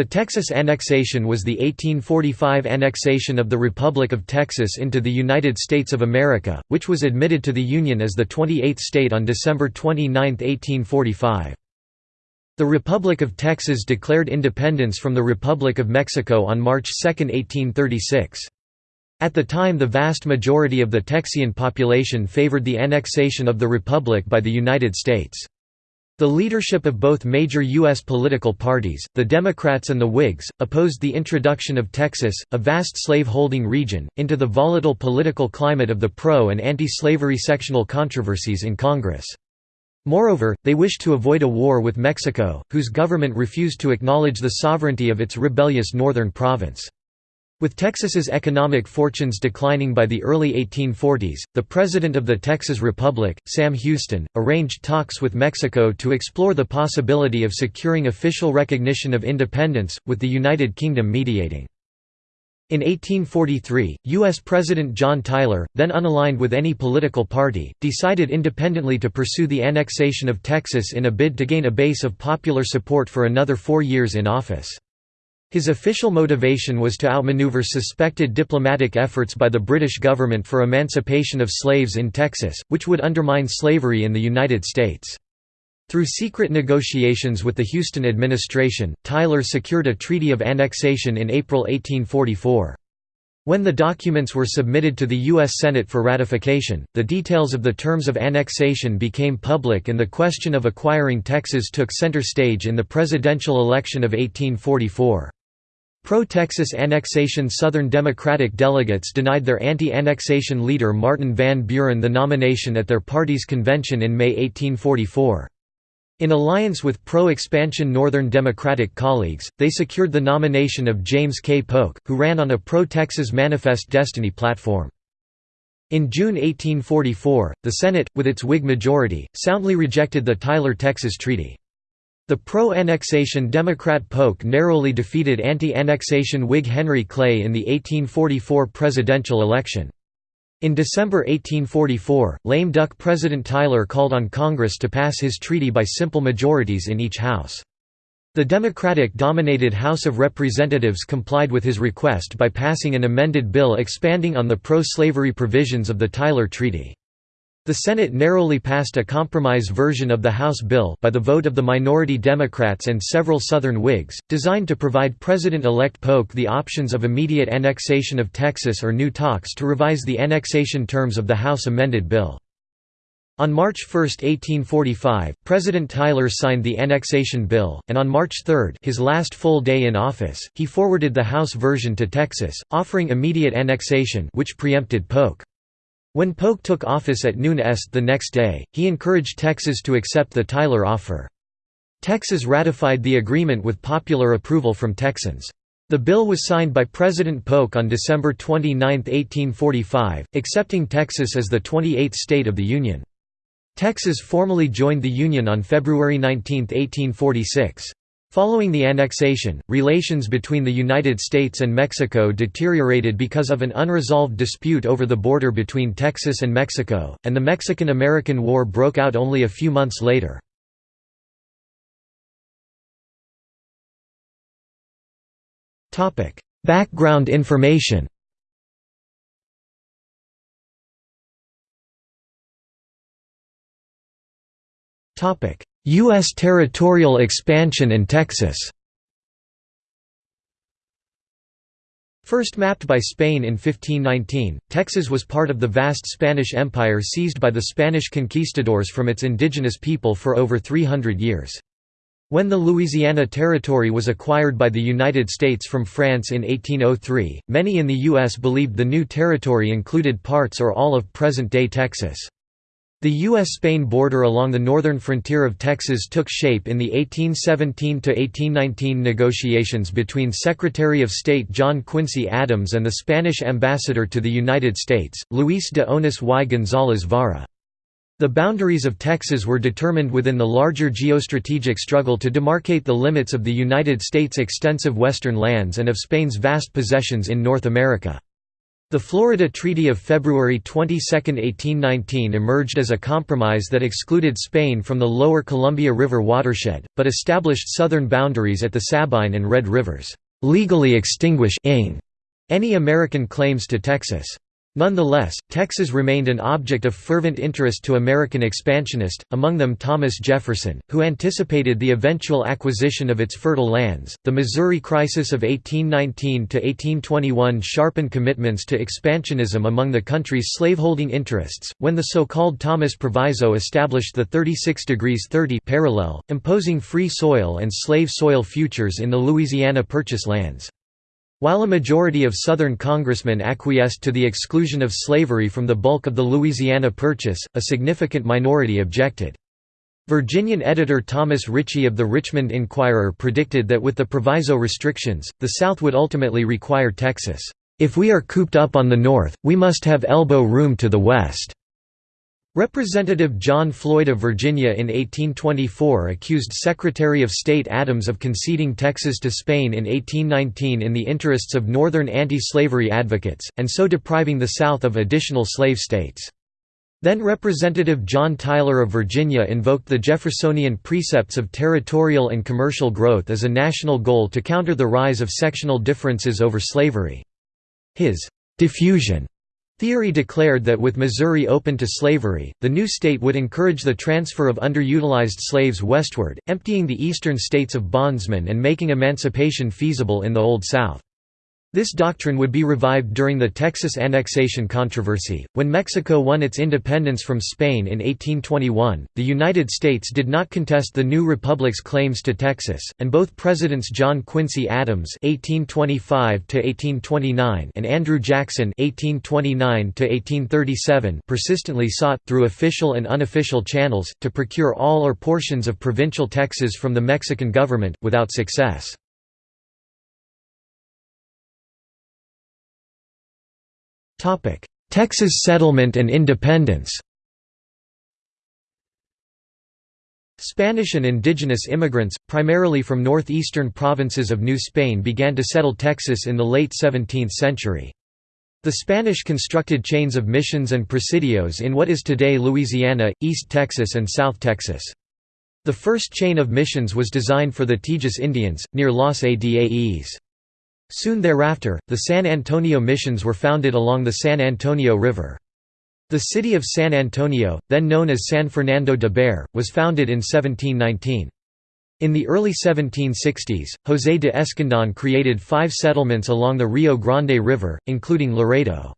The Texas annexation was the 1845 annexation of the Republic of Texas into the United States of America, which was admitted to the Union as the 28th state on December 29, 1845. The Republic of Texas declared independence from the Republic of Mexico on March 2, 1836. At the time the vast majority of the Texian population favored the annexation of the Republic by the United States. The leadership of both major U.S. political parties, the Democrats and the Whigs, opposed the introduction of Texas, a vast slave-holding region, into the volatile political climate of the pro- and anti-slavery sectional controversies in Congress. Moreover, they wished to avoid a war with Mexico, whose government refused to acknowledge the sovereignty of its rebellious northern province. With Texas's economic fortunes declining by the early 1840s, the President of the Texas Republic, Sam Houston, arranged talks with Mexico to explore the possibility of securing official recognition of independence, with the United Kingdom mediating. In 1843, U.S. President John Tyler, then unaligned with any political party, decided independently to pursue the annexation of Texas in a bid to gain a base of popular support for another four years in office. His official motivation was to outmaneuver suspected diplomatic efforts by the British government for emancipation of slaves in Texas, which would undermine slavery in the United States. Through secret negotiations with the Houston administration, Tyler secured a treaty of annexation in April 1844. When the documents were submitted to the U.S. Senate for ratification, the details of the terms of annexation became public and the question of acquiring Texas took center stage in the presidential election of 1844. Pro-Texas annexation Southern Democratic delegates denied their anti-annexation leader Martin Van Buren the nomination at their party's convention in May 1844. In alliance with pro-expansion Northern Democratic colleagues, they secured the nomination of James K. Polk, who ran on a pro-Texas Manifest Destiny platform. In June 1844, the Senate, with its Whig majority, soundly rejected the Tyler Texas Treaty. The pro-annexation Democrat Polk narrowly defeated anti-annexation Whig Henry Clay in the 1844 presidential election. In December 1844, lame duck President Tyler called on Congress to pass his treaty by simple majorities in each house. The Democratic-dominated House of Representatives complied with his request by passing an amended bill expanding on the pro-slavery provisions of the Tyler Treaty. The Senate narrowly passed a compromise version of the House bill by the vote of the minority Democrats and several Southern Whigs, designed to provide President-elect Polk the options of immediate annexation of Texas or new talks to revise the annexation terms of the House amended bill. On March 1, 1845, President Tyler signed the annexation bill, and on March 3 his last full day in office, he forwarded the House version to Texas, offering immediate annexation which preempted Polk. When Polk took office at noon est the next day, he encouraged Texas to accept the Tyler offer. Texas ratified the agreement with popular approval from Texans. The bill was signed by President Polk on December 29, 1845, accepting Texas as the 28th state of the Union. Texas formally joined the Union on February 19, 1846. Following the annexation, relations between the United States and Mexico deteriorated because of an unresolved dispute over the border between Texas and Mexico, and the Mexican–American War broke out only a few months later. Background information U.S. territorial expansion in Texas First mapped by Spain in 1519, Texas was part of the vast Spanish Empire seized by the Spanish conquistadors from its indigenous people for over 300 years. When the Louisiana Territory was acquired by the United States from France in 1803, many in the U.S. believed the new territory included parts or all of present-day Texas. The U.S.-Spain border along the northern frontier of Texas took shape in the 1817–1819 negotiations between Secretary of State John Quincy Adams and the Spanish ambassador to the United States, Luis de Onis y González Vara. The boundaries of Texas were determined within the larger geostrategic struggle to demarcate the limits of the United States' extensive western lands and of Spain's vast possessions in North America. The Florida Treaty of February 22, 1819 emerged as a compromise that excluded Spain from the lower Columbia River watershed, but established southern boundaries at the Sabine and Red Rivers, legally extinguish any American claims to Texas. Nonetheless, Texas remained an object of fervent interest to American expansionists, among them Thomas Jefferson, who anticipated the eventual acquisition of its fertile lands. The Missouri Crisis of 1819 to 1821 sharpened commitments to expansionism among the country's slaveholding interests, when the so-called Thomas Proviso established the 36 degrees 30 parallel, imposing free soil and slave soil futures in the Louisiana Purchase lands. While a majority of Southern congressmen acquiesced to the exclusion of slavery from the bulk of the Louisiana Purchase, a significant minority objected. Virginian editor Thomas Ritchie of the Richmond Enquirer predicted that with the proviso restrictions, the South would ultimately require Texas, "...if we are cooped up on the North, we must have elbow room to the West." Representative John Floyd of Virginia in 1824 accused Secretary of State Adams of conceding Texas to Spain in 1819 in the interests of Northern anti-slavery advocates, and so depriving the South of additional slave states. Then Representative John Tyler of Virginia invoked the Jeffersonian precepts of territorial and commercial growth as a national goal to counter the rise of sectional differences over slavery. His «diffusion» Theory declared that with Missouri open to slavery, the new state would encourage the transfer of underutilized slaves westward, emptying the eastern states of bondsmen and making emancipation feasible in the Old South. This doctrine would be revived during the Texas annexation controversy. When Mexico won its independence from Spain in 1821, the United States did not contest the new republic's claims to Texas, and both Presidents John Quincy Adams (1825–1829) and Andrew Jackson (1829–1837) persistently sought, through official and unofficial channels, to procure all or portions of provincial Texas from the Mexican government, without success. Texas settlement and independence Spanish and indigenous immigrants, primarily from northeastern provinces of New Spain began to settle Texas in the late 17th century. The Spanish constructed chains of missions and presidios in what is today Louisiana, East Texas and South Texas. The first chain of missions was designed for the Tejas Indians, near Los Adaes. Soon thereafter, the San Antonio missions were founded along the San Antonio River. The city of San Antonio, then known as San Fernando de Béxar, was founded in 1719. In the early 1760s, José de Escandón created five settlements along the Rio Grande River, including Laredo.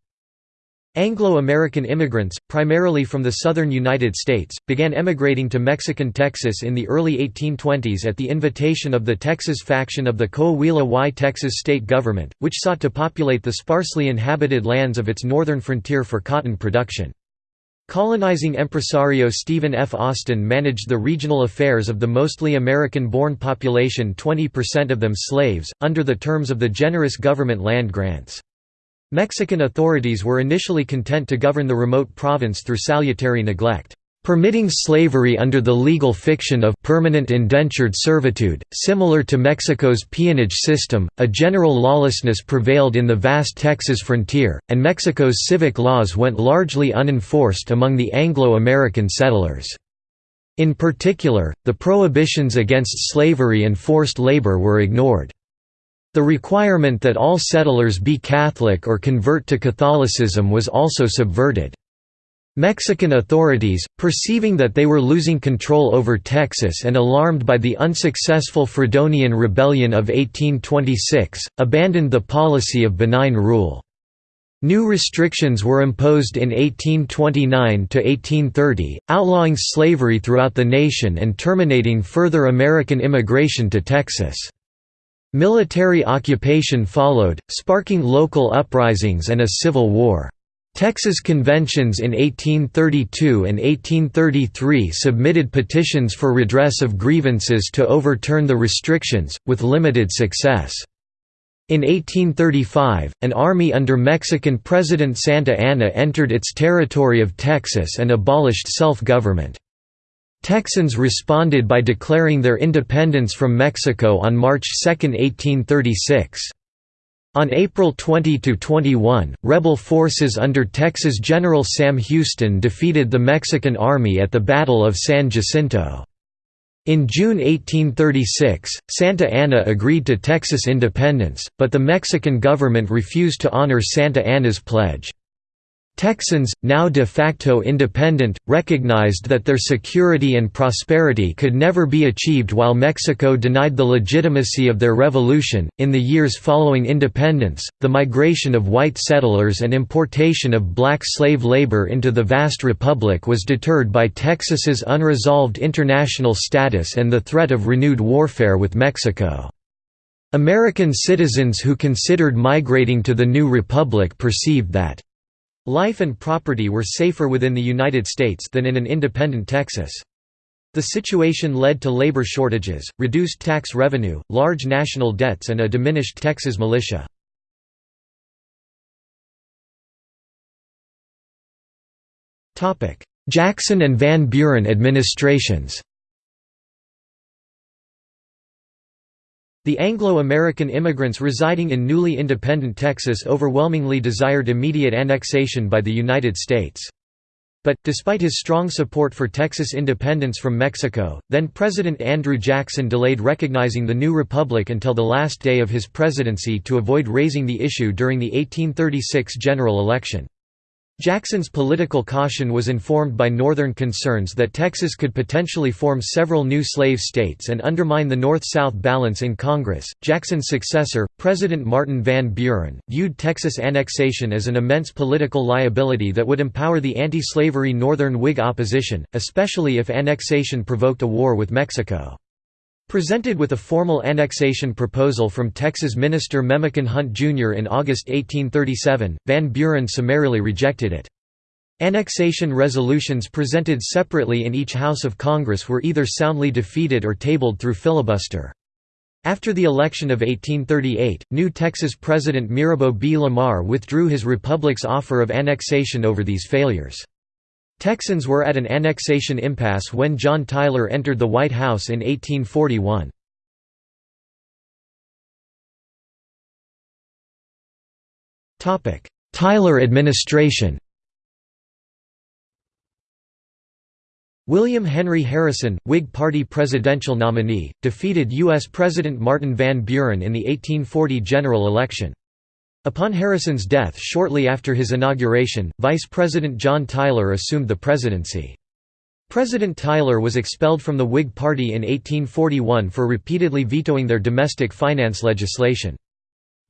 Anglo-American immigrants, primarily from the southern United States, began emigrating to Mexican Texas in the early 1820s at the invitation of the Texas faction of the Coahuila y Texas state government, which sought to populate the sparsely inhabited lands of its northern frontier for cotton production. Colonizing impresario Stephen F. Austin managed the regional affairs of the mostly American-born population 20% of them slaves, under the terms of the generous government land grants. Mexican authorities were initially content to govern the remote province through salutary neglect, permitting slavery under the legal fiction of permanent indentured servitude. Similar to Mexico's peonage system, a general lawlessness prevailed in the vast Texas frontier, and Mexico's civic laws went largely unenforced among the Anglo-American settlers. In particular, the prohibitions against slavery and forced labor were ignored. The requirement that all settlers be Catholic or convert to Catholicism was also subverted. Mexican authorities, perceiving that they were losing control over Texas and alarmed by the unsuccessful Fredonian Rebellion of 1826, abandoned the policy of benign rule. New restrictions were imposed in 1829–1830, outlawing slavery throughout the nation and terminating further American immigration to Texas. Military occupation followed, sparking local uprisings and a civil war. Texas conventions in 1832 and 1833 submitted petitions for redress of grievances to overturn the restrictions, with limited success. In 1835, an army under Mexican President Santa Anna entered its territory of Texas and abolished self-government. Texans responded by declaring their independence from Mexico on March 2, 1836. On April 20–21, rebel forces under Texas General Sam Houston defeated the Mexican army at the Battle of San Jacinto. In June 1836, Santa Anna agreed to Texas independence, but the Mexican government refused to honor Santa Anna's pledge. Texans, now de facto independent, recognized that their security and prosperity could never be achieved while Mexico denied the legitimacy of their revolution. In the years following independence, the migration of white settlers and importation of black slave labor into the vast republic was deterred by Texas's unresolved international status and the threat of renewed warfare with Mexico. American citizens who considered migrating to the new republic perceived that Life and property were safer within the United States than in an independent Texas. The situation led to labor shortages, reduced tax revenue, large national debts and a diminished Texas militia. Jackson and Van Buren administrations The Anglo-American immigrants residing in newly independent Texas overwhelmingly desired immediate annexation by the United States. But, despite his strong support for Texas independence from Mexico, then-President Andrew Jackson delayed recognizing the new republic until the last day of his presidency to avoid raising the issue during the 1836 general election. Jackson's political caution was informed by Northern concerns that Texas could potentially form several new slave states and undermine the North-South balance in Congress. Jackson's successor, President Martin Van Buren, viewed Texas annexation as an immense political liability that would empower the anti-slavery Northern Whig opposition, especially if annexation provoked a war with Mexico. Presented with a formal annexation proposal from Texas Minister Memucan Hunt Jr. in August 1837, Van Buren summarily rejected it. Annexation resolutions presented separately in each House of Congress were either soundly defeated or tabled through filibuster. After the election of 1838, new Texas President Mirabeau B. Lamar withdrew his republic's offer of annexation over these failures. Texans were at an annexation impasse when John Tyler entered the White House in 1841. Tyler administration William Henry Harrison, Whig Party presidential nominee, defeated U.S. President Martin Van Buren in the 1840 general election. Upon Harrison's death shortly after his inauguration, Vice President John Tyler assumed the presidency. President Tyler was expelled from the Whig Party in 1841 for repeatedly vetoing their domestic finance legislation.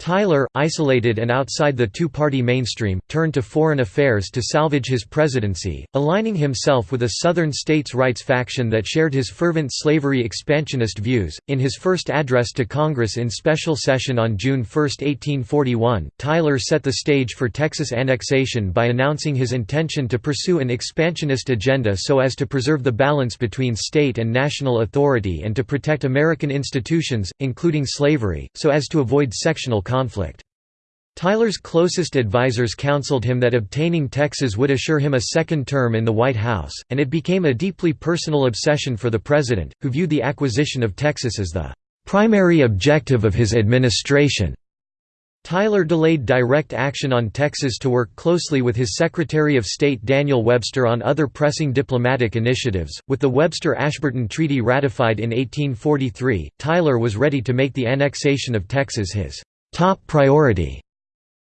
Tyler, isolated and outside the two-party mainstream, turned to foreign affairs to salvage his presidency, aligning himself with a Southern states' rights faction that shared his fervent slavery expansionist views. In his first address to Congress in special session on June 1, 1841, Tyler set the stage for Texas annexation by announcing his intention to pursue an expansionist agenda so as to preserve the balance between state and national authority and to protect American institutions, including slavery, so as to avoid sectional conflict. Tyler's closest advisers counseled him that obtaining Texas would assure him a second term in the White House, and it became a deeply personal obsession for the president, who viewed the acquisition of Texas as the primary objective of his administration. Tyler delayed direct action on Texas to work closely with his Secretary of State Daniel Webster on other pressing diplomatic initiatives. With the Webster Ashburton Treaty ratified in 1843, Tyler was ready to make the annexation of Texas his top priority.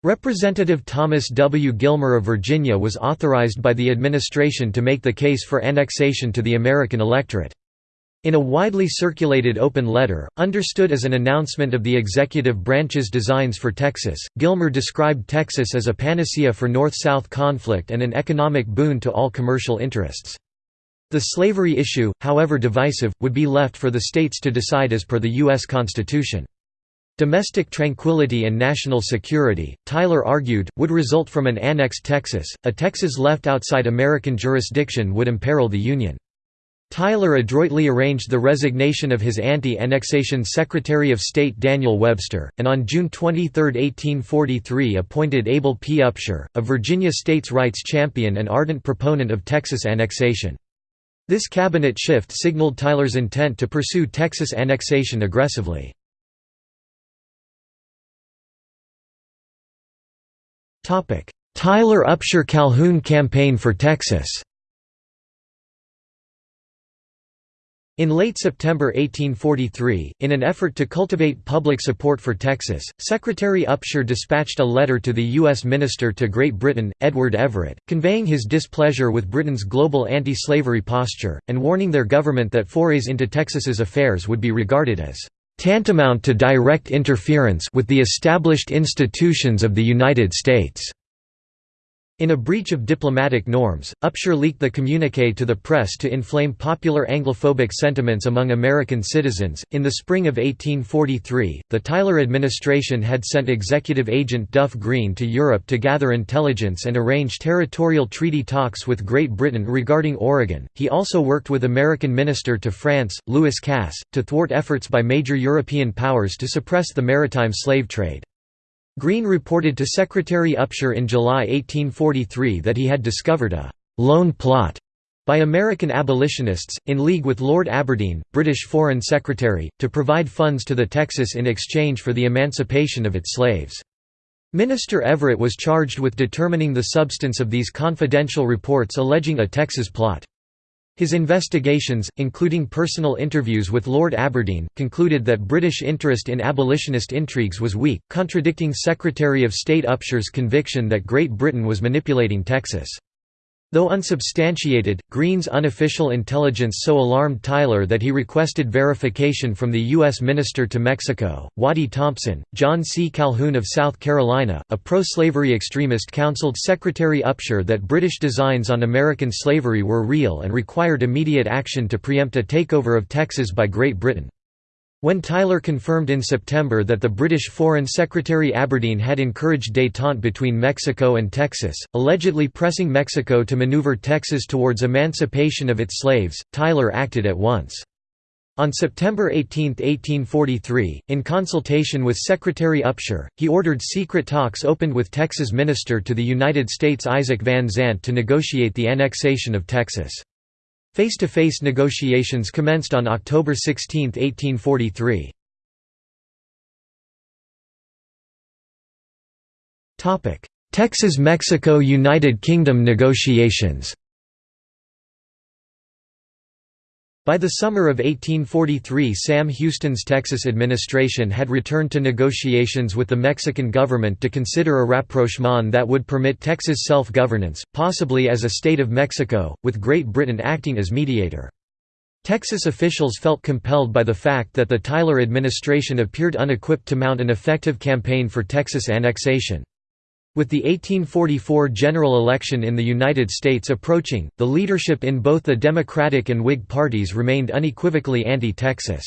Representative Thomas W. Gilmer of Virginia was authorized by the administration to make the case for annexation to the American electorate. In a widely circulated open letter, understood as an announcement of the executive branch's designs for Texas, Gilmer described Texas as a panacea for North-South conflict and an economic boon to all commercial interests. The slavery issue, however divisive, would be left for the states to decide as per the U.S. Constitution. Domestic tranquility and national security, Tyler argued, would result from an annexed Texas. A Texas left outside American jurisdiction would imperil the Union. Tyler adroitly arranged the resignation of his anti-annexation Secretary of State Daniel Webster, and on June 23, 1843 appointed Abel P. Upshur, a Virginia states' rights champion and ardent proponent of Texas annexation. This cabinet shift signaled Tyler's intent to pursue Texas annexation aggressively. Tyler Upshur Calhoun Campaign for Texas In late September 1843, in an effort to cultivate public support for Texas, Secretary Upshur dispatched a letter to the U.S. Minister to Great Britain, Edward Everett, conveying his displeasure with Britain's global anti-slavery posture, and warning their government that forays into Texas's affairs would be regarded as tantamount to direct interference with the established institutions of the United States. In a breach of diplomatic norms, Upshur leaked the communique to the press to inflame popular Anglophobic sentiments among American citizens. In the spring of 1843, the Tyler administration had sent executive agent Duff Green to Europe to gather intelligence and arrange territorial treaty talks with Great Britain regarding Oregon. He also worked with American minister to France, Lewis Cass, to thwart efforts by major European powers to suppress the maritime slave trade. Green reported to Secretary Upshur in July 1843 that he had discovered a «loan plot» by American abolitionists, in league with Lord Aberdeen, British Foreign Secretary, to provide funds to the Texas in exchange for the emancipation of its slaves. Minister Everett was charged with determining the substance of these confidential reports alleging a Texas plot. His investigations, including personal interviews with Lord Aberdeen, concluded that British interest in abolitionist intrigues was weak, contradicting Secretary of State Upshur's conviction that Great Britain was manipulating Texas. Though unsubstantiated, Green's unofficial intelligence so alarmed Tyler that he requested verification from the U.S. Minister to Mexico, Waddy Thompson. John C. Calhoun of South Carolina, a pro-slavery extremist counseled Secretary Upshur that British designs on American slavery were real and required immediate action to preempt a takeover of Texas by Great Britain. When Tyler confirmed in September that the British Foreign Secretary Aberdeen had encouraged détente between Mexico and Texas, allegedly pressing Mexico to maneuver Texas towards emancipation of its slaves, Tyler acted at once. On September 18, 1843, in consultation with Secretary Upshur, he ordered secret talks opened with Texas Minister to the United States Isaac Van Zandt to negotiate the annexation of Texas. Face-to-face -face negotiations commenced on October 16, 1843. Texas–Mexico–United Kingdom negotiations By the summer of 1843 Sam Houston's Texas administration had returned to negotiations with the Mexican government to consider a rapprochement that would permit Texas self-governance, possibly as a state of Mexico, with Great Britain acting as mediator. Texas officials felt compelled by the fact that the Tyler administration appeared unequipped to mount an effective campaign for Texas annexation. With the 1844 general election in the United States approaching, the leadership in both the Democratic and Whig parties remained unequivocally anti-Texas.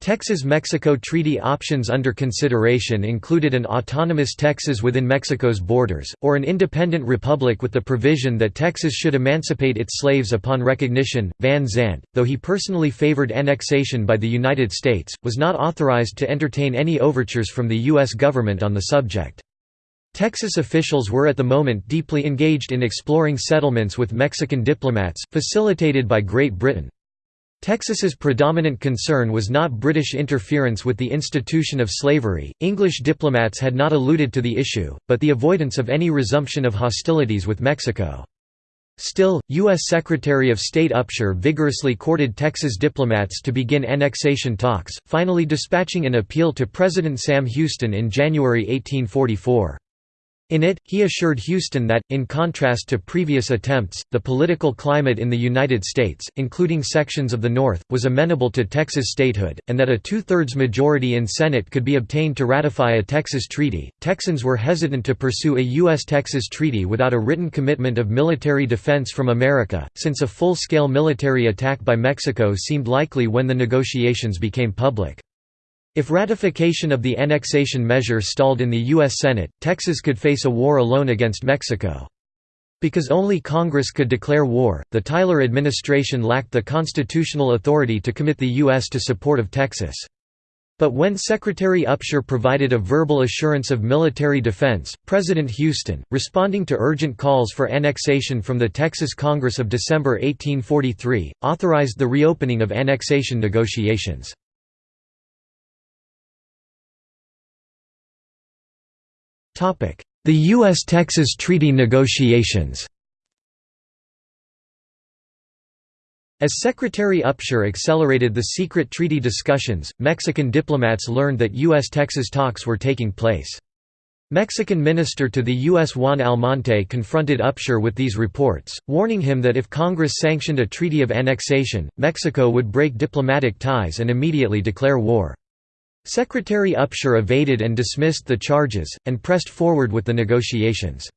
Texas–Mexico treaty options under consideration included an autonomous Texas within Mexico's borders, or an independent republic with the provision that Texas should emancipate its slaves upon recognition. Van Zandt, though he personally favored annexation by the United States, was not authorized to entertain any overtures from the U.S. government on the subject. Texas officials were at the moment deeply engaged in exploring settlements with Mexican diplomats, facilitated by Great Britain. Texas's predominant concern was not British interference with the institution of slavery, English diplomats had not alluded to the issue, but the avoidance of any resumption of hostilities with Mexico. Still, U.S. Secretary of State Upshur vigorously courted Texas diplomats to begin annexation talks, finally dispatching an appeal to President Sam Houston in January 1844. In it, he assured Houston that, in contrast to previous attempts, the political climate in the United States, including sections of the North, was amenable to Texas statehood, and that a two-thirds majority in Senate could be obtained to ratify a Texas treaty. Texans were hesitant to pursue a U.S.-Texas treaty without a written commitment of military defense from America, since a full-scale military attack by Mexico seemed likely when the negotiations became public. If ratification of the annexation measure stalled in the U.S. Senate, Texas could face a war alone against Mexico. Because only Congress could declare war, the Tyler administration lacked the constitutional authority to commit the U.S. to support of Texas. But when Secretary Upshur provided a verbal assurance of military defense, President Houston, responding to urgent calls for annexation from the Texas Congress of December 1843, authorized the reopening of annexation negotiations. The U.S.-Texas Treaty negotiations As Secretary Upshur accelerated the secret treaty discussions, Mexican diplomats learned that U.S.-Texas talks were taking place. Mexican minister to the U.S. Juan Almonte confronted Upshur with these reports, warning him that if Congress sanctioned a treaty of annexation, Mexico would break diplomatic ties and immediately declare war. Secretary Upshur evaded and dismissed the charges, and pressed forward with the negotiations.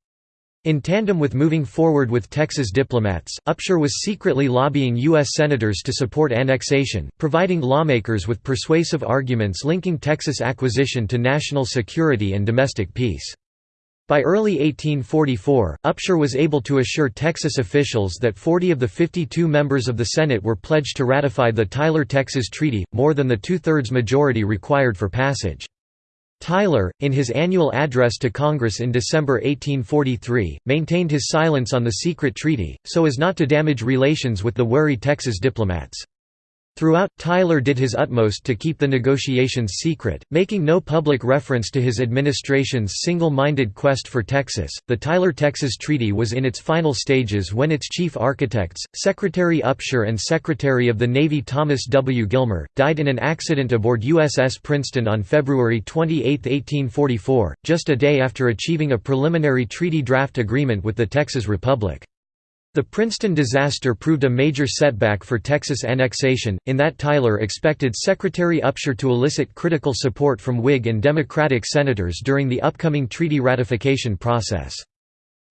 In tandem with moving forward with Texas diplomats, Upshur was secretly lobbying U.S. senators to support annexation, providing lawmakers with persuasive arguments linking Texas acquisition to national security and domestic peace. By early 1844, Upshur was able to assure Texas officials that 40 of the 52 members of the Senate were pledged to ratify the Tyler-Texas Treaty, more than the two-thirds majority required for passage. Tyler, in his annual address to Congress in December 1843, maintained his silence on the secret treaty, so as not to damage relations with the wary Texas diplomats. Throughout, Tyler did his utmost to keep the negotiations secret, making no public reference to his administration's single-minded quest for Texas. The Tyler-Texas Treaty was in its final stages when its chief architects, Secretary Upshur and Secretary of the Navy Thomas W. Gilmer, died in an accident aboard USS Princeton on February 28, 1844, just a day after achieving a preliminary treaty draft agreement with the Texas Republic. The Princeton disaster proved a major setback for Texas annexation, in that Tyler expected Secretary Upshur to elicit critical support from Whig and Democratic senators during the upcoming treaty ratification process.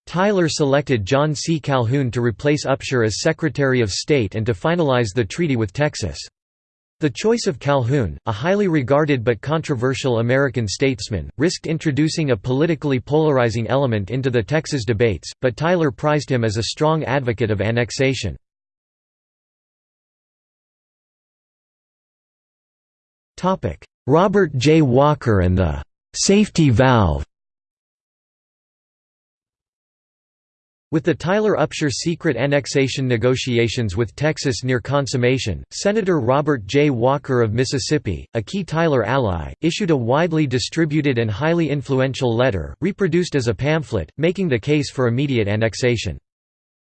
Tyler selected John C. Calhoun to replace Upshur as Secretary of State and to finalize the treaty with Texas. The choice of Calhoun, a highly regarded but controversial American statesman, risked introducing a politically polarizing element into the Texas debates, but Tyler prized him as a strong advocate of annexation. Robert J. Walker and the «safety valve» With the Tyler Upshur secret annexation negotiations with Texas near consummation, Senator Robert J. Walker of Mississippi, a key Tyler ally, issued a widely distributed and highly influential letter, reproduced as a pamphlet, making the case for immediate annexation.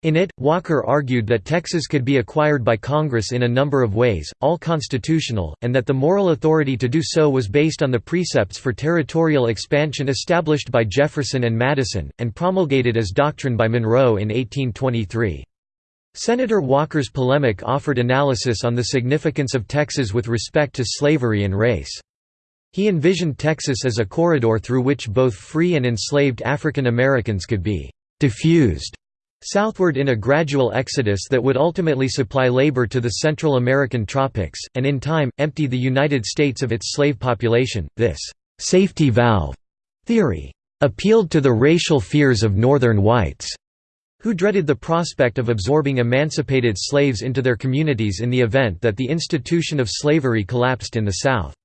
In it, Walker argued that Texas could be acquired by Congress in a number of ways, all constitutional, and that the moral authority to do so was based on the precepts for territorial expansion established by Jefferson and Madison, and promulgated as doctrine by Monroe in 1823. Senator Walker's polemic offered analysis on the significance of Texas with respect to slavery and race. He envisioned Texas as a corridor through which both free and enslaved African Americans could be «diffused» southward in a gradual exodus that would ultimately supply labor to the Central American tropics, and in time, empty the United States of its slave population. This safety valve theory appealed to the racial fears of Northern whites, who dreaded the prospect of absorbing emancipated slaves into their communities in the event that the institution of slavery collapsed in the South.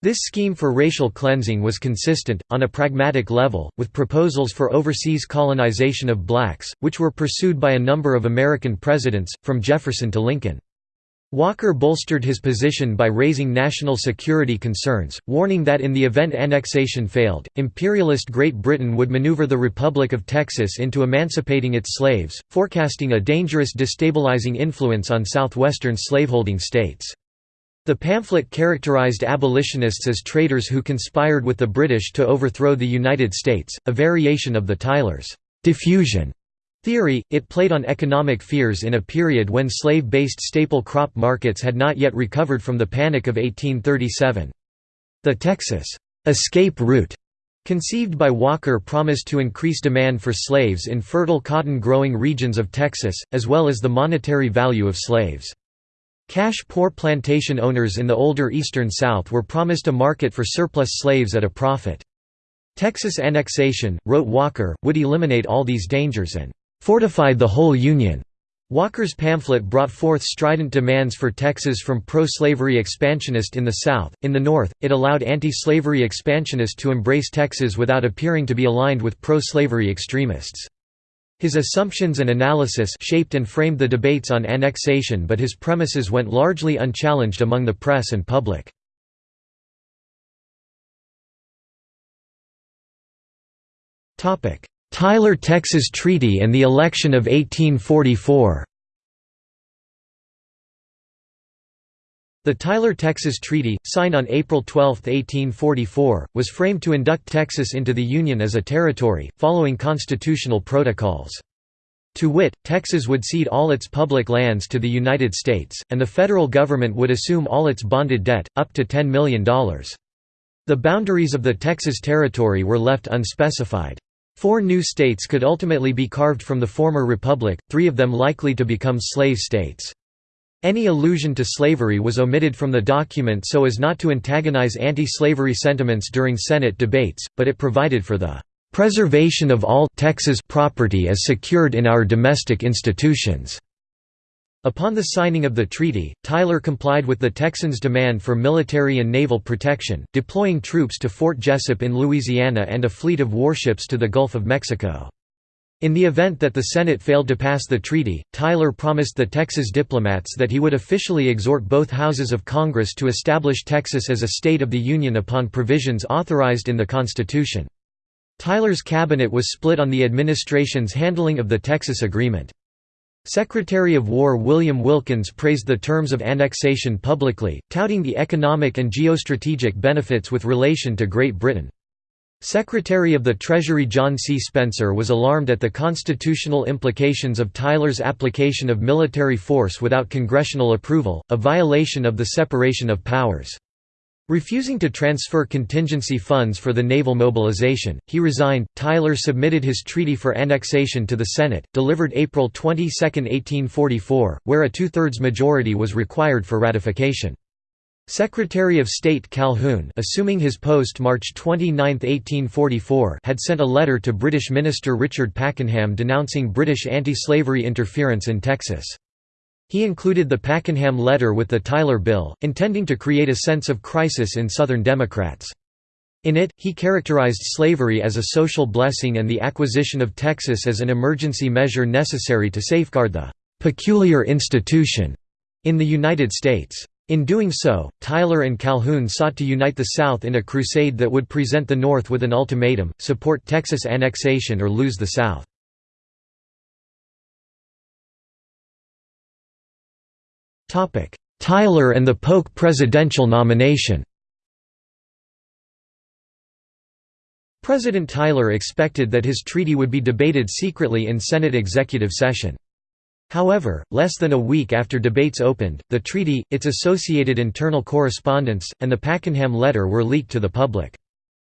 This scheme for racial cleansing was consistent, on a pragmatic level, with proposals for overseas colonization of blacks, which were pursued by a number of American presidents, from Jefferson to Lincoln. Walker bolstered his position by raising national security concerns, warning that in the event annexation failed, imperialist Great Britain would maneuver the Republic of Texas into emancipating its slaves, forecasting a dangerous destabilizing influence on southwestern slaveholding states. The pamphlet characterized abolitionists as traitors who conspired with the British to overthrow the United States, a variation of the Tyler's diffusion theory. It played on economic fears in a period when slave-based staple crop markets had not yet recovered from the Panic of 1837. The Texas escape route conceived by Walker promised to increase demand for slaves in fertile cotton-growing regions of Texas, as well as the monetary value of slaves. Cash-poor plantation owners in the older eastern South were promised a market for surplus slaves at a profit. Texas annexation, wrote Walker, would eliminate all these dangers and "...fortify the whole Union." Walker's pamphlet brought forth strident demands for Texas from pro-slavery expansionists in the South. In the North, it allowed anti-slavery expansionists to embrace Texas without appearing to be aligned with pro-slavery extremists. His assumptions and analysis shaped and framed the debates on annexation but his premises went largely unchallenged among the press and public. Tyler-Texas Treaty and the election of 1844 The Tyler-Texas Treaty, signed on April 12, 1844, was framed to induct Texas into the Union as a territory, following constitutional protocols. To wit, Texas would cede all its public lands to the United States, and the federal government would assume all its bonded debt, up to $10 million. The boundaries of the Texas Territory were left unspecified. Four new states could ultimately be carved from the former republic, three of them likely to become slave states. Any allusion to slavery was omitted from the document so as not to antagonize anti-slavery sentiments during Senate debates, but it provided for the "...preservation of all Texas property as secured in our domestic institutions." Upon the signing of the treaty, Tyler complied with the Texans' demand for military and naval protection, deploying troops to Fort Jesup in Louisiana and a fleet of warships to the Gulf of Mexico. In the event that the Senate failed to pass the treaty, Tyler promised the Texas diplomats that he would officially exhort both houses of Congress to establish Texas as a state of the Union upon provisions authorized in the Constitution. Tyler's cabinet was split on the administration's handling of the Texas Agreement. Secretary of War William Wilkins praised the terms of annexation publicly, touting the economic and geostrategic benefits with relation to Great Britain. Secretary of the Treasury John C. Spencer was alarmed at the constitutional implications of Tyler's application of military force without congressional approval, a violation of the separation of powers. Refusing to transfer contingency funds for the naval mobilization, he resigned. Tyler submitted his treaty for annexation to the Senate, delivered April 22, 1844, where a two-thirds majority was required for ratification. Secretary of State Calhoun assuming his post March 29, 1844 had sent a letter to British Minister Richard Pakenham denouncing British anti-slavery interference in Texas. He included the Pakenham letter with the Tyler Bill, intending to create a sense of crisis in Southern Democrats. In it, he characterized slavery as a social blessing and the acquisition of Texas as an emergency measure necessary to safeguard the «peculiar institution» in the United States. In doing so, Tyler and Calhoun sought to unite the South in a crusade that would present the North with an ultimatum, support Texas annexation or lose the South. Tyler and the Polk presidential nomination President Tyler expected that his treaty would be debated secretly in Senate executive session. However, less than a week after debates opened, the treaty, its associated internal correspondence, and the Pakenham letter were leaked to the public.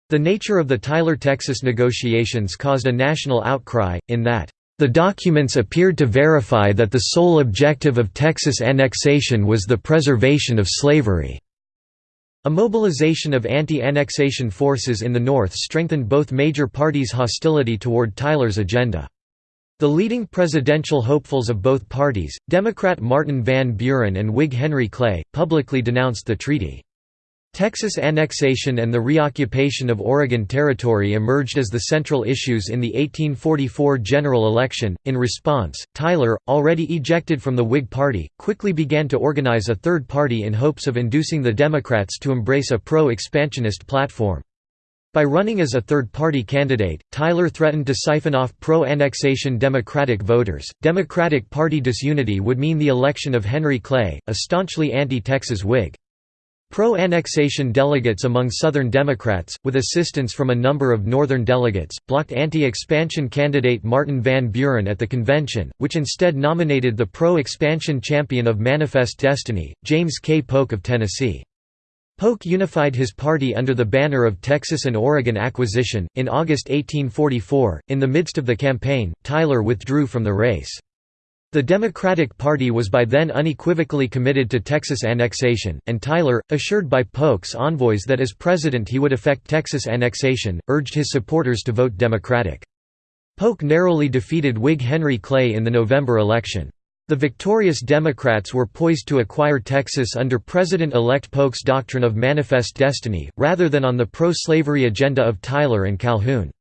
The nature of the Tyler-Texas negotiations caused a national outcry, in that, "...the documents appeared to verify that the sole objective of Texas annexation was the preservation of slavery." A mobilization of anti-annexation forces in the North strengthened both major parties' hostility toward Tyler's agenda. The leading presidential hopefuls of both parties, Democrat Martin Van Buren and Whig Henry Clay, publicly denounced the treaty. Texas annexation and the reoccupation of Oregon Territory emerged as the central issues in the 1844 general election. In response, Tyler, already ejected from the Whig Party, quickly began to organize a third party in hopes of inducing the Democrats to embrace a pro expansionist platform. By running as a third-party candidate, Tyler threatened to siphon off pro-annexation Democratic voters. Democratic Party disunity would mean the election of Henry Clay, a staunchly anti-Texas Whig. Pro-annexation delegates among Southern Democrats, with assistance from a number of Northern delegates, blocked anti-expansion candidate Martin Van Buren at the convention, which instead nominated the pro-expansion champion of Manifest Destiny, James K. Polk of Tennessee. Polk unified his party under the banner of Texas and Oregon Acquisition. In August 1844, in the midst of the campaign, Tyler withdrew from the race. The Democratic Party was by then unequivocally committed to Texas annexation, and Tyler, assured by Polk's envoys that as president he would effect Texas annexation, urged his supporters to vote Democratic. Polk narrowly defeated Whig Henry Clay in the November election. The victorious Democrats were poised to acquire Texas under President-elect Polk's doctrine of manifest destiny, rather than on the pro-slavery agenda of Tyler and Calhoun.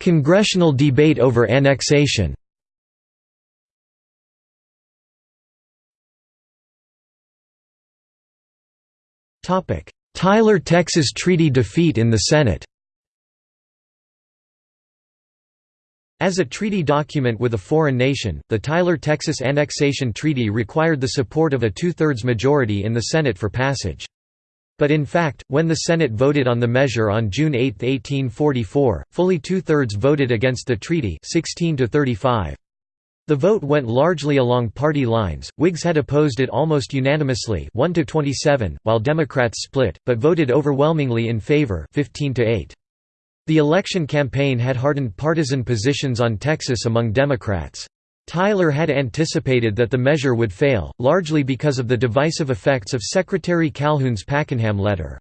Congressional debate over annexation Tyler-Texas Treaty defeat in the Senate As a treaty document with a foreign nation, the Tyler-Texas Annexation Treaty required the support of a two-thirds majority in the Senate for passage. But in fact, when the Senate voted on the measure on June 8, 1844, fully two-thirds voted against the treaty 16 to 35. The vote went largely along party lines. Whigs had opposed it almost unanimously, 1 to 27, while Democrats split, but voted overwhelmingly in favor, 15 to 8. The election campaign had hardened partisan positions on Texas among Democrats. Tyler had anticipated that the measure would fail, largely because of the divisive effects of Secretary Calhoun's Pakenham letter.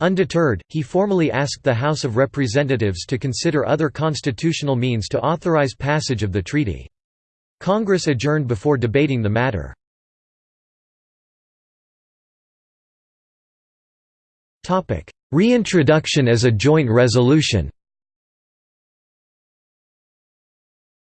Undeterred, he formally asked the House of Representatives to consider other constitutional means to authorize passage of the treaty. Congress adjourned before debating the matter. Reintroduction as a joint resolution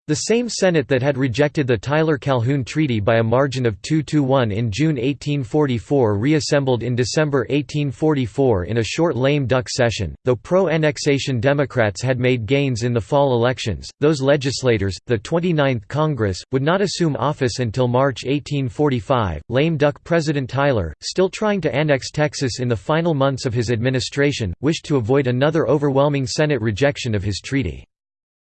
The same Senate that had rejected the Tyler-Calhoun Treaty by a margin of 2–1 in June 1844 reassembled in December 1844 in a short lame duck session. Though pro-annexation Democrats had made gains in the fall elections, those legislators, the 29th Congress, would not assume office until March 1845. Lame duck President Tyler, still trying to annex Texas in the final months of his administration, wished to avoid another overwhelming Senate rejection of his treaty.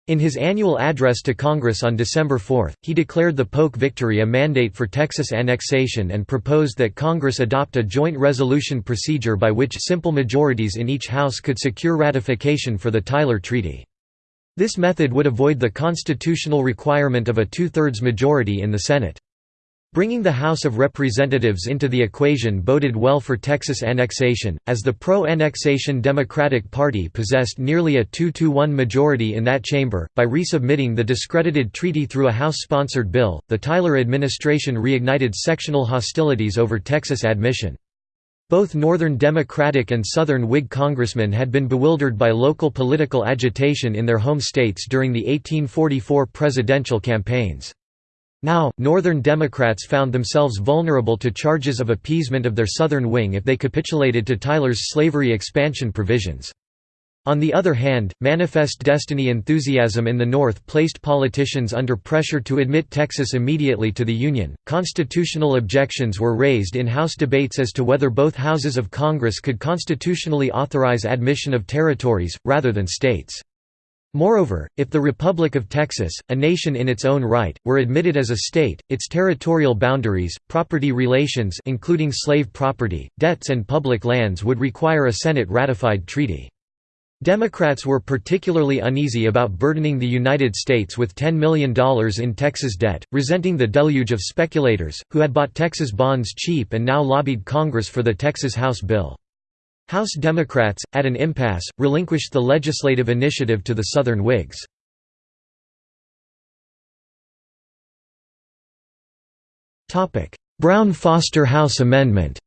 In his annual address to Congress on December 4, he declared the Polk victory a mandate for Texas annexation and proposed that Congress adopt a joint resolution procedure by which simple majorities in each House could secure ratification for the Tyler Treaty. This method would avoid the constitutional requirement of a two-thirds majority in the Senate. Bringing the House of Representatives into the equation boded well for Texas annexation, as the pro-annexation Democratic Party possessed nearly a 2–1 majority in that chamber. By resubmitting the discredited treaty through a House-sponsored bill, the Tyler administration reignited sectional hostilities over Texas admission. Both Northern Democratic and Southern Whig congressmen had been bewildered by local political agitation in their home states during the 1844 presidential campaigns. Now, Northern Democrats found themselves vulnerable to charges of appeasement of their Southern wing if they capitulated to Tyler's slavery expansion provisions. On the other hand, Manifest Destiny enthusiasm in the North placed politicians under pressure to admit Texas immediately to the Union. Constitutional objections were raised in House debates as to whether both houses of Congress could constitutionally authorize admission of territories, rather than states. Moreover, if the Republic of Texas, a nation in its own right, were admitted as a state, its territorial boundaries, property relations including slave property, debts and public lands would require a Senate-ratified treaty. Democrats were particularly uneasy about burdening the United States with $10 million in Texas debt, resenting the deluge of speculators, who had bought Texas bonds cheap and now lobbied Congress for the Texas House bill. House Democrats, at an impasse, relinquished the legislative initiative to the Southern Whigs. Brown–Foster House Amendment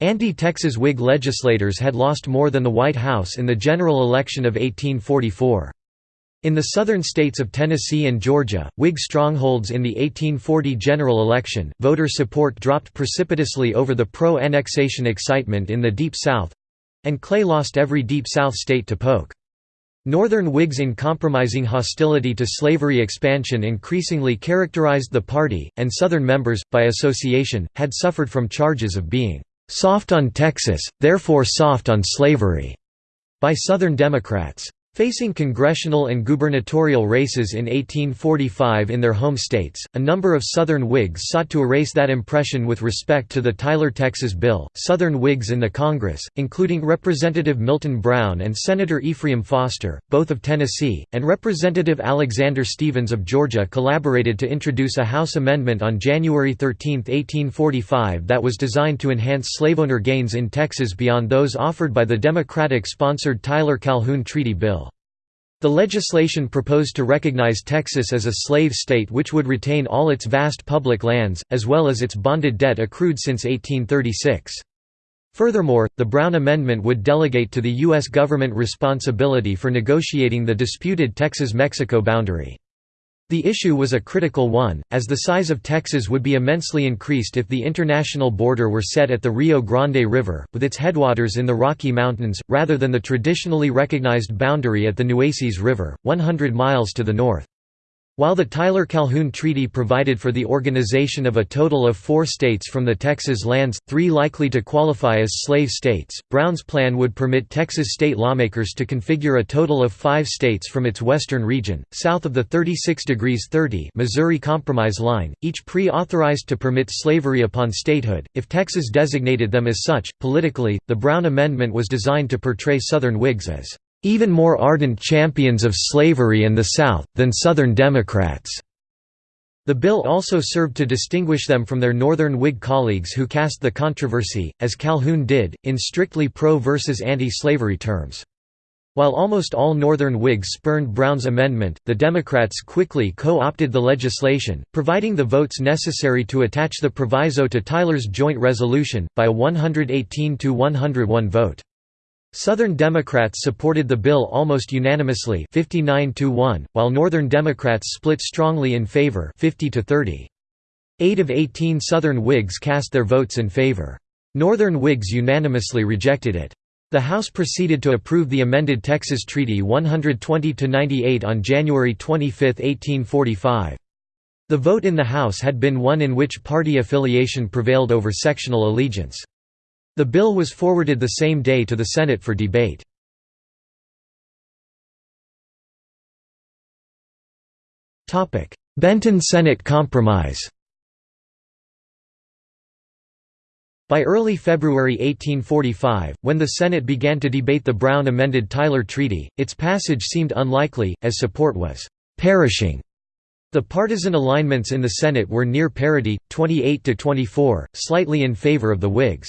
Anti-Texas Whig legislators had lost more than the White House in the general election of 1844. In the southern states of Tennessee and Georgia, Whig strongholds in the 1840 general election, voter support dropped precipitously over the pro-annexation excitement in the Deep South—and Clay lost every Deep South state to Polk. Northern Whigs in compromising hostility to slavery expansion increasingly characterized the party, and Southern members, by association, had suffered from charges of being "...soft on Texas, therefore soft on slavery," by Southern Democrats. Facing congressional and gubernatorial races in 1845 in their home states, a number of Southern Whigs sought to erase that impression with respect to the Tyler Texas bill. Southern Whigs in the Congress, including Representative Milton Brown and Senator Ephraim Foster, both of Tennessee, and Representative Alexander Stephens of Georgia, collaborated to introduce a House amendment on January 13, 1845 that was designed to enhance slaveowner gains in Texas beyond those offered by the Democratic sponsored Tyler Calhoun Treaty Bill. The legislation proposed to recognize Texas as a slave state which would retain all its vast public lands, as well as its bonded debt accrued since 1836. Furthermore, the Brown Amendment would delegate to the U.S. government responsibility for negotiating the disputed Texas-Mexico boundary. The issue was a critical one, as the size of Texas would be immensely increased if the international border were set at the Rio Grande River, with its headwaters in the Rocky Mountains, rather than the traditionally recognized boundary at the Nueces River, 100 miles to the north. While the Tyler-Calhoun Treaty provided for the organization of a total of four states from the Texas lands, three likely to qualify as slave states, Brown's plan would permit Texas state lawmakers to configure a total of five states from its western region, south of the 36 degrees 30 Missouri Compromise line, each pre-authorized to permit slavery upon statehood, if Texas designated them as such. Politically, the Brown Amendment was designed to portray Southern Whigs as even more ardent champions of slavery and the South, than Southern Democrats. The bill also served to distinguish them from their Northern Whig colleagues who cast the controversy, as Calhoun did, in strictly pro versus anti-slavery terms. While almost all Northern Whigs spurned Brown's amendment, the Democrats quickly co-opted the legislation, providing the votes necessary to attach the proviso to Tyler's joint resolution, by a 118–101 vote. Southern Democrats supported the bill almost unanimously 59 to 1, while Northern Democrats split strongly in favor 50 to 30. 8 of 18 Southern Whigs cast their votes in favor. Northern Whigs unanimously rejected it. The House proceeded to approve the amended Texas Treaty 120–98 on January 25, 1845. The vote in the House had been one in which party affiliation prevailed over sectional allegiance. The bill was forwarded the same day to the Senate for debate. Benton Senate Compromise By early February 1845, when the Senate began to debate the Brown amended Tyler Treaty, its passage seemed unlikely, as support was «perishing». The partisan alignments in the Senate were near parity, 28 to 24, slightly in favor of the Whigs.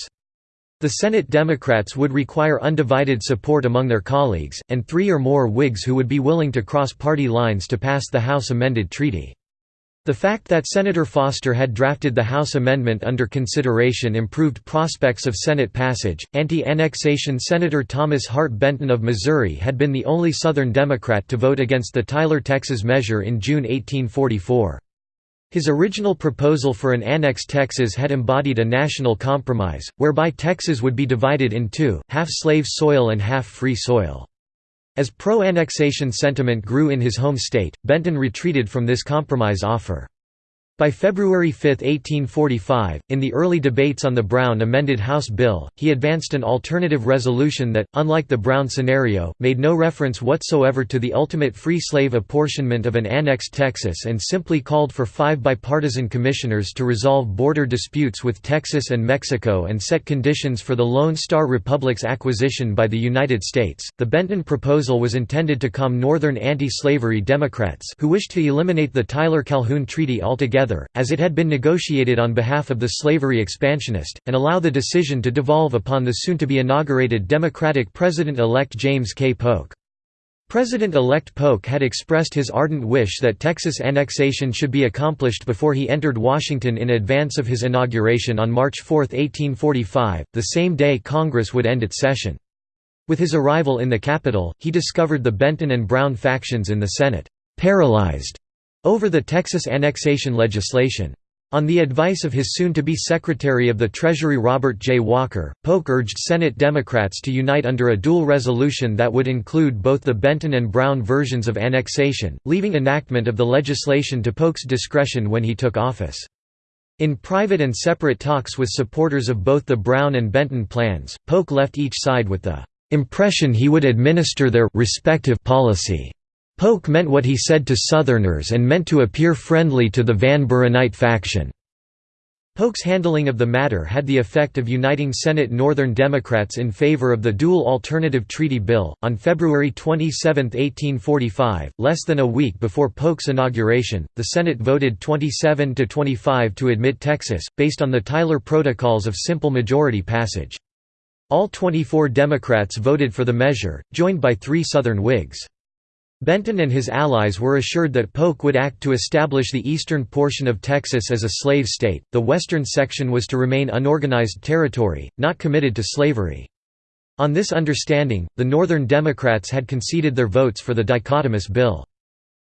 The Senate Democrats would require undivided support among their colleagues, and three or more Whigs who would be willing to cross party lines to pass the House amended treaty. The fact that Senator Foster had drafted the House amendment under consideration improved prospects of Senate passage. Anti annexation Senator Thomas Hart Benton of Missouri had been the only Southern Democrat to vote against the Tyler, Texas measure in June 1844. His original proposal for an annexed Texas had embodied a national compromise, whereby Texas would be divided in two, half slave soil and half free soil. As pro-annexation sentiment grew in his home state, Benton retreated from this compromise offer. By February 5, 1845, in the early debates on the Brown amended House bill, he advanced an alternative resolution that, unlike the Brown scenario, made no reference whatsoever to the ultimate free slave apportionment of an annexed Texas and simply called for five bipartisan commissioners to resolve border disputes with Texas and Mexico and set conditions for the Lone Star Republic's acquisition by the United States. The Benton proposal was intended to calm Northern anti-slavery Democrats who wished to eliminate the Tyler-Calhoun Treaty altogether together, as it had been negotiated on behalf of the slavery expansionist, and allow the decision to devolve upon the soon-to-be inaugurated Democratic President-elect James K. Polk. President-elect Polk had expressed his ardent wish that Texas annexation should be accomplished before he entered Washington in advance of his inauguration on March 4, 1845, the same day Congress would end its session. With his arrival in the capital, he discovered the Benton and Brown factions in the Senate, "'paralyzed' over the Texas annexation legislation. On the advice of his soon-to-be Secretary of the Treasury Robert J. Walker, Polk urged Senate Democrats to unite under a dual resolution that would include both the Benton and Brown versions of annexation, leaving enactment of the legislation to Polk's discretion when he took office. In private and separate talks with supporters of both the Brown and Benton plans, Polk left each side with the impression he would administer their respective policy. Polk meant what he said to Southerners and meant to appear friendly to the Van Burenite faction. Polk's handling of the matter had the effect of uniting Senate Northern Democrats in favor of the dual alternative treaty bill. On February 27, 1845, less than a week before Polk's inauguration, the Senate voted 27 to 25 to admit Texas, based on the Tyler Protocols of simple majority passage. All 24 Democrats voted for the measure, joined by three Southern Whigs. Benton and his allies were assured that Polk would act to establish the eastern portion of Texas as a slave state, the western section was to remain unorganized territory, not committed to slavery. On this understanding, the Northern Democrats had conceded their votes for the dichotomous bill.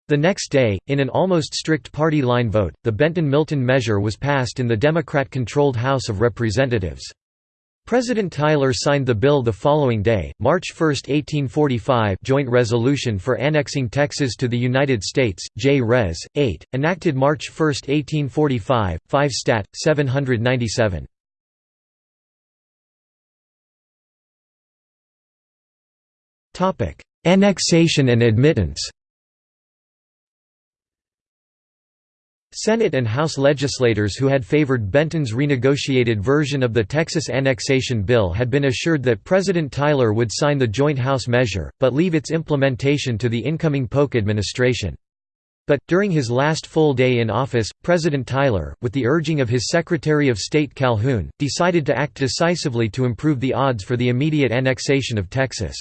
The next day, in an almost strict party line vote, the Benton-Milton measure was passed in the Democrat-controlled House of Representatives. President Tyler signed the bill the following day, March 1, 1845 Joint Resolution for Annexing Texas to the United States, J. Res. 8, enacted March 1, 1845, 5 Stat. 797. Annexation and admittance Senate and House legislators who had favored Benton's renegotiated version of the Texas Annexation Bill had been assured that President Tyler would sign the joint House measure, but leave its implementation to the incoming Polk administration. But, during his last full day in office, President Tyler, with the urging of his Secretary of State Calhoun, decided to act decisively to improve the odds for the immediate annexation of Texas.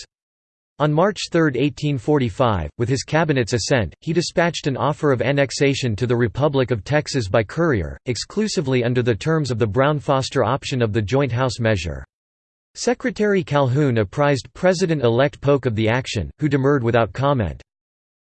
On March 3, 1845, with his cabinet's assent, he dispatched an offer of annexation to the Republic of Texas by courier, exclusively under the terms of the Brown-Foster option of the Joint House measure. Secretary Calhoun apprised President-elect Polk of the action, who demurred without comment.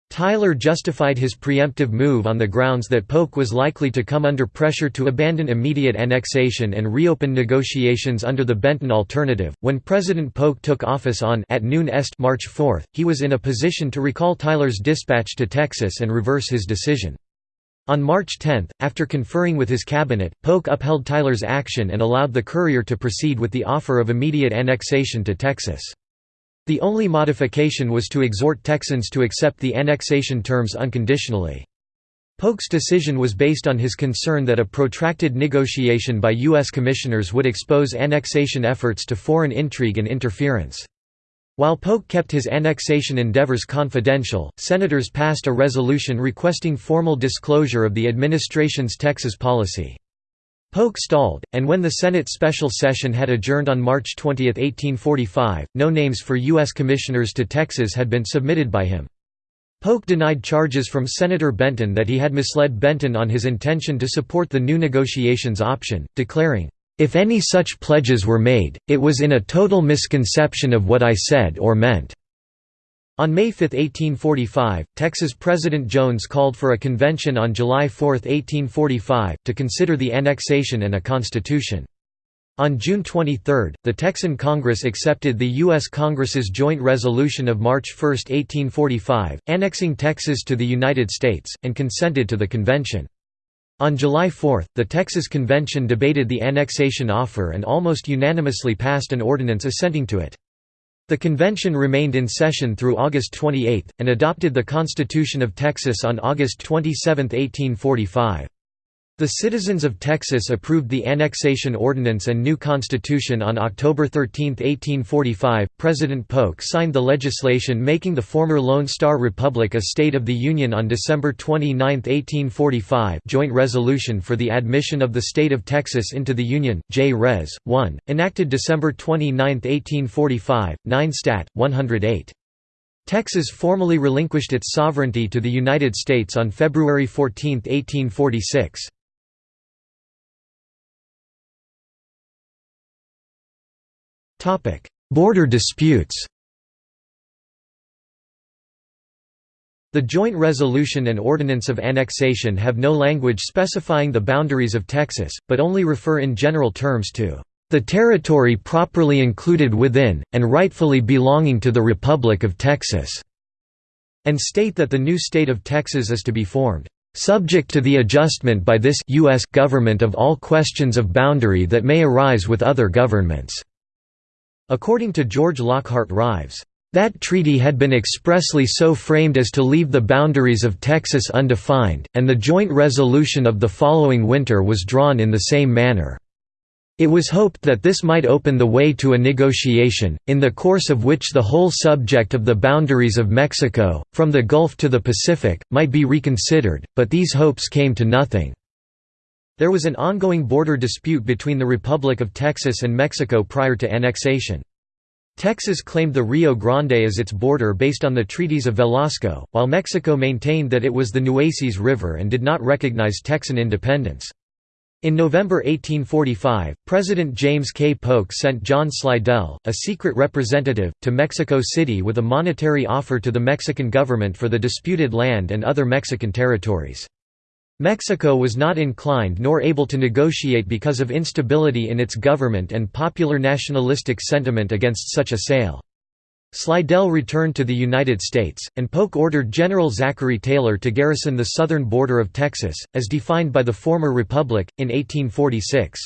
Tyler justified his preemptive move on the grounds that Polk was likely to come under pressure to abandon immediate annexation and reopen negotiations under the Benton alternative. When President Polk took office on at noon est March 4, he was in a position to recall Tyler's dispatch to Texas and reverse his decision. On March 10, after conferring with his cabinet, Polk upheld Tyler's action and allowed the courier to proceed with the offer of immediate annexation to Texas. The only modification was to exhort Texans to accept the annexation terms unconditionally. Polk's decision was based on his concern that a protracted negotiation by U.S. commissioners would expose annexation efforts to foreign intrigue and interference. While Polk kept his annexation endeavors confidential, senators passed a resolution requesting formal disclosure of the administration's Texas policy. Polk stalled, and when the Senate special session had adjourned on March 20, 1845, no names for U.S. commissioners to Texas had been submitted by him. Polk denied charges from Senator Benton that he had misled Benton on his intention to support the new negotiations option, declaring, "...if any such pledges were made, it was in a total misconception of what I said or meant." On May 5, 1845, Texas President Jones called for a convention on July 4, 1845, to consider the annexation and a constitution. On June 23, the Texan Congress accepted the U.S. Congress's joint resolution of March 1, 1845, annexing Texas to the United States, and consented to the convention. On July 4, the Texas Convention debated the annexation offer and almost unanimously passed an ordinance assenting to it. The convention remained in session through August 28, and adopted the Constitution of Texas on August 27, 1845. The citizens of Texas approved the Annexation Ordinance and new Constitution on October 13, 1845. President Polk signed the legislation making the former Lone Star Republic a State of the Union on December 29, 1845. Joint Resolution for the Admission of the State of Texas into the Union, J. Res. 1, enacted December 29, 1845, 9 Stat. 108. Texas formally relinquished its sovereignty to the United States on February 14, 1846. Border disputes The Joint Resolution and Ordinance of Annexation have no language specifying the boundaries of Texas, but only refer in general terms to the territory properly included within, and rightfully belonging to the Republic of Texas", and state that the new state of Texas is to be formed, "...subject to the adjustment by this U.S. government of all questions of boundary that may arise with other governments." According to George Lockhart Rives, that treaty had been expressly so framed as to leave the boundaries of Texas undefined, and the joint resolution of the following winter was drawn in the same manner. It was hoped that this might open the way to a negotiation, in the course of which the whole subject of the boundaries of Mexico, from the Gulf to the Pacific, might be reconsidered, but these hopes came to nothing. There was an ongoing border dispute between the Republic of Texas and Mexico prior to annexation. Texas claimed the Rio Grande as its border based on the treaties of Velasco, while Mexico maintained that it was the Nueces River and did not recognize Texan independence. In November 1845, President James K. Polk sent John Slidell, a secret representative, to Mexico City with a monetary offer to the Mexican government for the disputed land and other Mexican territories. Mexico was not inclined nor able to negotiate because of instability in its government and popular nationalistic sentiment against such a sale. Slidell returned to the United States, and Polk ordered General Zachary Taylor to garrison the southern border of Texas, as defined by the former republic, in 1846.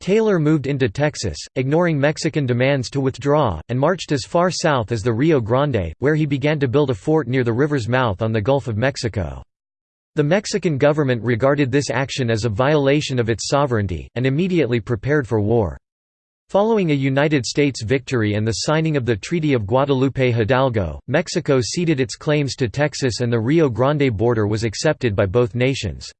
Taylor moved into Texas, ignoring Mexican demands to withdraw, and marched as far south as the Rio Grande, where he began to build a fort near the river's mouth on the Gulf of Mexico. The Mexican government regarded this action as a violation of its sovereignty, and immediately prepared for war. Following a United States victory and the signing of the Treaty of Guadalupe Hidalgo, Mexico ceded its claims to Texas and the Rio Grande border was accepted by both nations.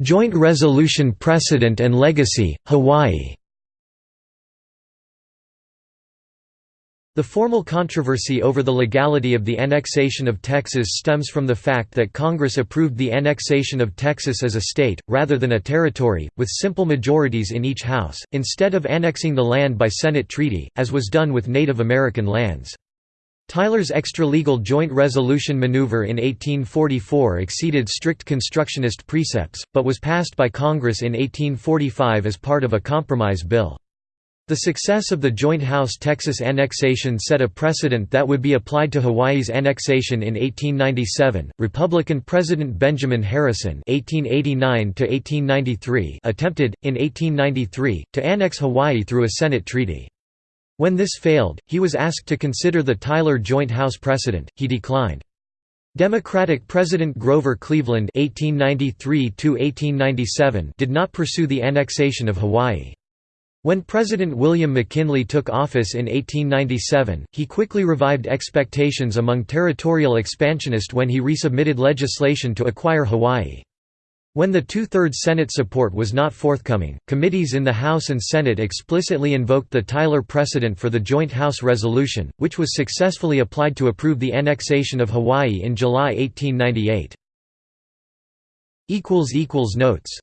Joint resolution precedent and legacy, Hawaii The formal controversy over the legality of the annexation of Texas stems from the fact that Congress approved the annexation of Texas as a state, rather than a territory, with simple majorities in each House, instead of annexing the land by Senate treaty, as was done with Native American lands. Tyler's extralegal joint resolution maneuver in 1844 exceeded strict constructionist precepts, but was passed by Congress in 1845 as part of a compromise bill. The success of the Joint House-Texas annexation set a precedent that would be applied to Hawaii's annexation in 1897. Republican President Benjamin Harrison (1889–1893) attempted, in 1893, to annex Hawaii through a Senate treaty. When this failed, he was asked to consider the Tyler Joint House precedent. He declined. Democratic President Grover Cleveland (1893–1897) did not pursue the annexation of Hawaii. When President William McKinley took office in 1897, he quickly revived expectations among territorial expansionists when he resubmitted legislation to acquire Hawaii. When the two-thirds Senate support was not forthcoming, committees in the House and Senate explicitly invoked the Tyler precedent for the Joint House Resolution, which was successfully applied to approve the annexation of Hawaii in July 1898. Notes